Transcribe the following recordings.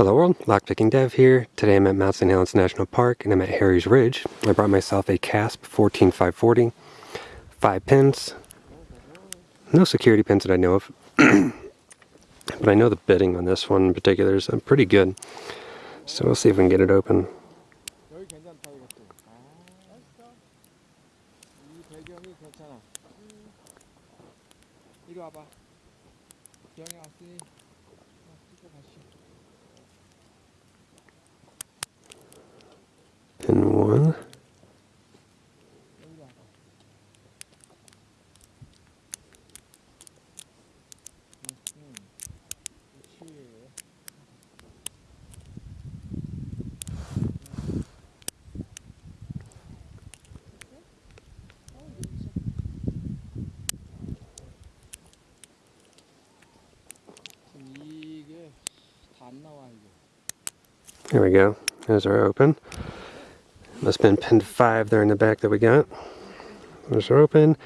Hello world, Lockpicking Dev here. Today I'm at Mount St. Helens National Park and I'm at Harry's Ridge. I brought myself a Kasp 14540, 5 pins, no security pins that I know of, but I know the bitting on this one in particular is uh, pretty good. So we'll see if we can get it open. Pin one. Here we go. There's our open. Must have been pin 5 there in the back that we got. There's our open.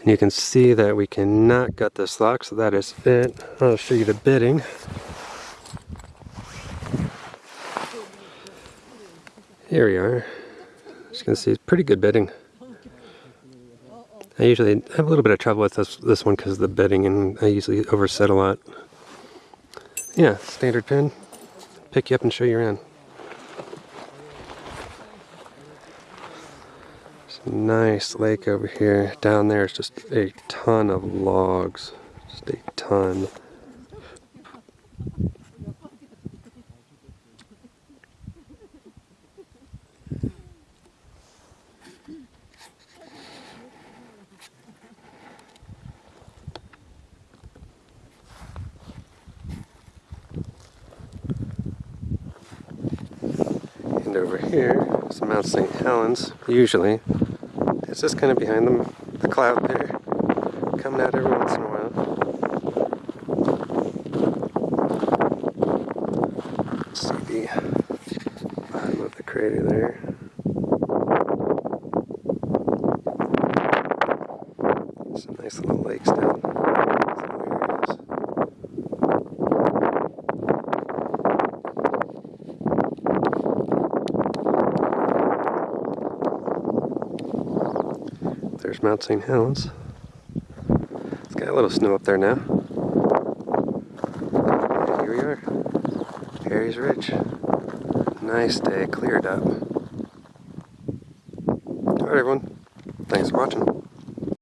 And you can see that we cannot gut this lock, so that is it. I'll show you the bitting. Here we are. As you can see, it's pretty good bitting. I usually have a little bit of trouble with this this one because of the bitting and I usually overset a lot. Yeah, standard pin. Pick you up and show you around. Nice lake over here. Down there is just a ton of logs. Just a ton. And over here is Mount St. Helens, usually. It's just kind of behind them, the cloud there, coming out every once in a while. See the bottom of the crater there. Some nice little lakes down There's Mount St. Helens. It's got a little snow up there now. Here we are. Harry's Ridge. Nice day, cleared up. Alright everyone, thanks for watching.